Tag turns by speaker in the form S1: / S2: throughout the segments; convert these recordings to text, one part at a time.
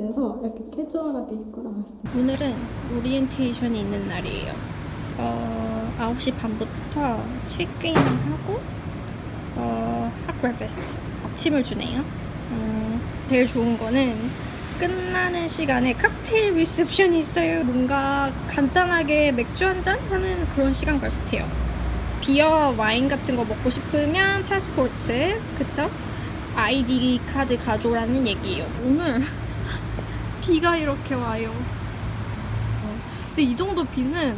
S1: 그래서 이렇게 캐주얼하게 입고 나왔어요.
S2: 오늘은 오리엔테이션이 있는 날이에요. 어, 9시 반부터 체크인하고 어, hot breakfast 아침을 주네요. 음, 제일 좋은 거는 끝나는 시간에 칵테일 리셉션이 있어요. 뭔가 간단하게 맥주 한 잔 하는 그런 시간 같아요. beer, 와인 같은 거 먹고 싶으면 패스포트, 그쵸? 아이디 카드 가져오라는 얘기예요. 오늘 비가 이렇게 와요. 어, 근데 이 정도 비는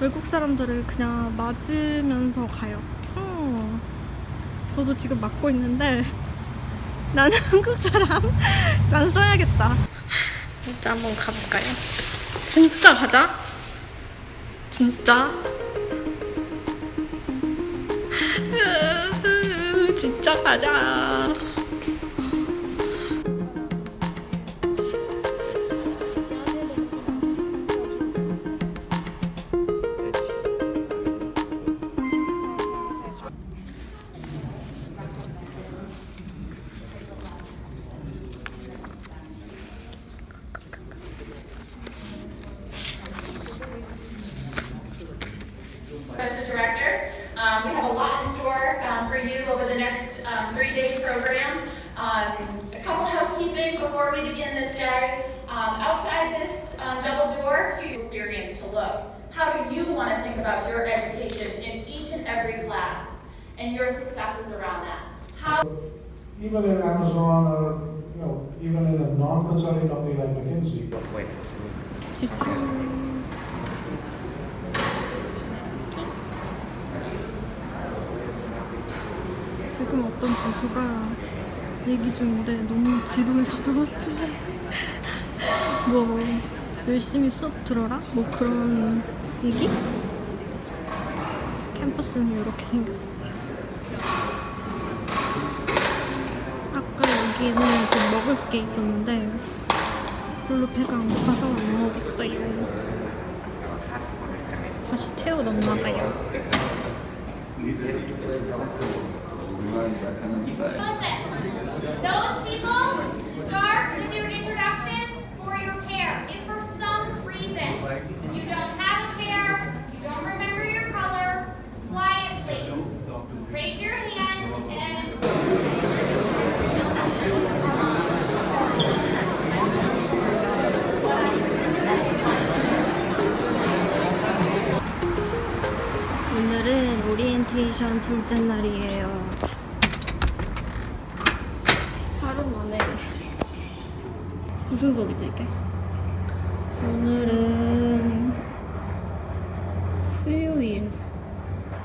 S2: 외국 사람들을 그냥 맞으면서 가요. 어, 저도 지금 맞고 있는데 나는 한국 사람 난 써야겠다. 진짜 한번 가볼까요? 진짜 가자. 진짜. 진짜 가자.
S3: And your successes around that? How
S4: even in Amazon or, you know, even in a non-consulting company like McKinsey.
S2: 지금 어떤 교수가 얘기 중인데 너무 지루해서 배웠어요. 뭐 열심히 수업 들어라? 뭐 그런 얘기? 캠퍼스는 이렇게 생겼어. 여기는 좀 먹을 게 있었는데 별로 배가 안 고파서 안 먹었어요. 다시 채워 넣나 봐요.
S5: Listen, those people start with your introductions
S2: 오리엔테이션 둘째 날이에요. 하루 만에 무슨 소리지 이게? 오늘은 수요일.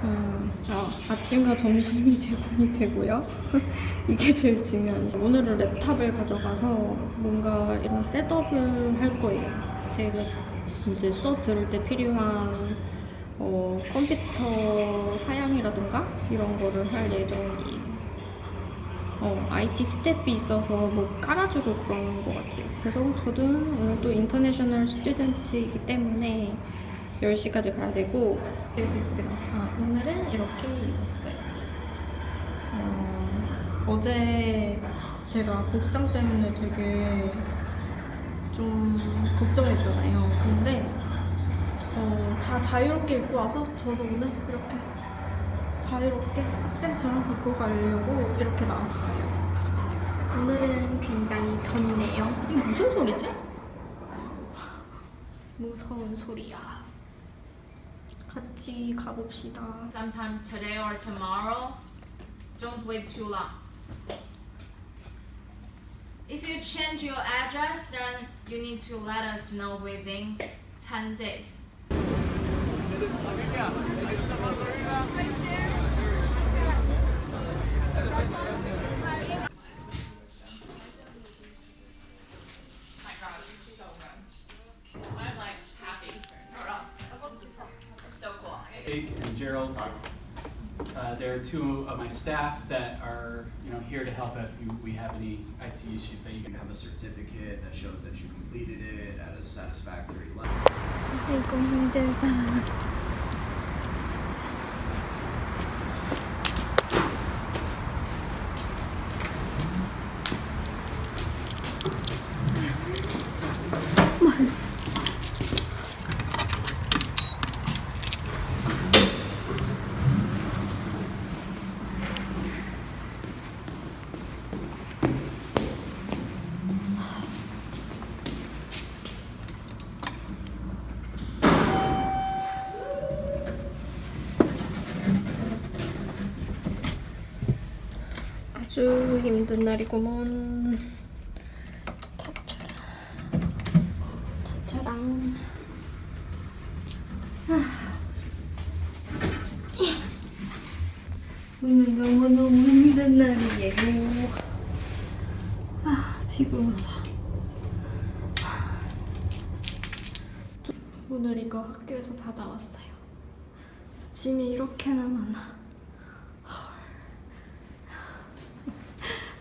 S2: 음, 아, 아침과 점심이 제공이 되고요. 이게 제일 중요한. 오늘은 laptop을 가져가서 뭔가 이런 setup을 할 거예요. 제가 이제 수업 들을 때 필요한 어, 컴퓨터 사양이라든가 이런 거를 할 예정이에요. 어, IT 스태프가 있어서 뭐 깔아주고 그런 것 같아요. 그래서 저도 오늘 또 international student이기 때문에 10시까지 가야 되고 아, 오늘은 이렇게 입었어요. 어, 어제 제가 복장 때문에 되게 좀 걱정했잖아요. 근데 어, 다 자유롭게 입고 와서 저도 오늘 이렇게 자유롭게 학생처럼 입고 가려고 이렇게 나왔어요. 오늘은 굉장히 덥네요. 이게 무슨 소리지? 무서운 소리야. 같이 가봅시다.
S6: sometime today or tomorrow. Don't wait too long. If you change your address, then you need to let us know within 10 days.
S7: Yeah. Uh, they're two of my staff that are, you know, here to help if you, we have any IT issues that you
S8: You
S7: can
S8: can have a certificate that shows that you completed it at a satisfactory level.
S2: 아주 힘든 날이구먼. 타차라. 타차랑. 오늘 너무너무 힘든 날이에요. 아, 피곤하다. 오늘 이거 학교에서 받아왔어요. 짐이 이렇게나 많아.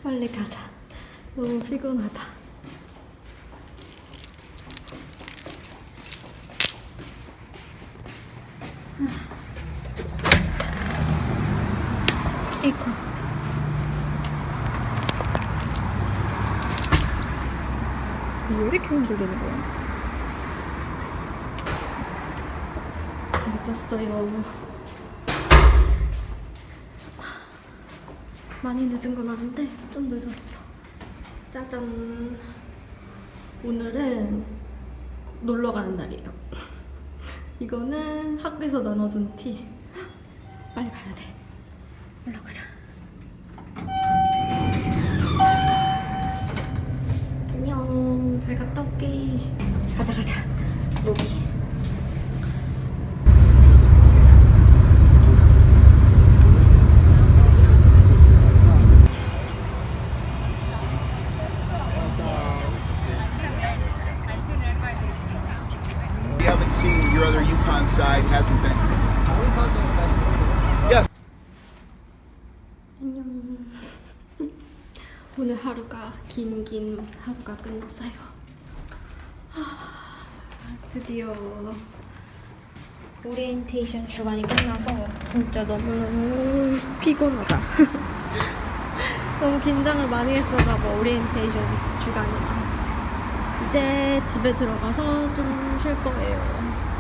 S2: 빨리 가자. 너무 피곤하다. 이거. 왜 이렇게 흔들리는 거야? 늦었어요. 많이 늦은 건 아닌데 좀 늦었어. 짜잔. 오늘은 놀러 가는 날이에요. 이거는 학교에서 나눠준 티. 빨리 가야 돼. 올라가자. 안녕. 잘 갔다 올게. 가자 가자. 로비.
S9: Side, hasn't been. Yes.
S2: 안녕. 오늘 하루가 긴긴 하루가 끝났어요. 하, 드디어 오리엔테이션 주간이 끝나서 진짜 너무너무 피곤하다. 너무 긴장을 많이 했었나 봐, 오리엔테이션 주간이라. 이제 집에 들어가서 좀 쉴 거예요.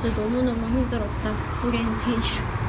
S2: 진짜 너무너무 힘들었다, 오리엔테이션.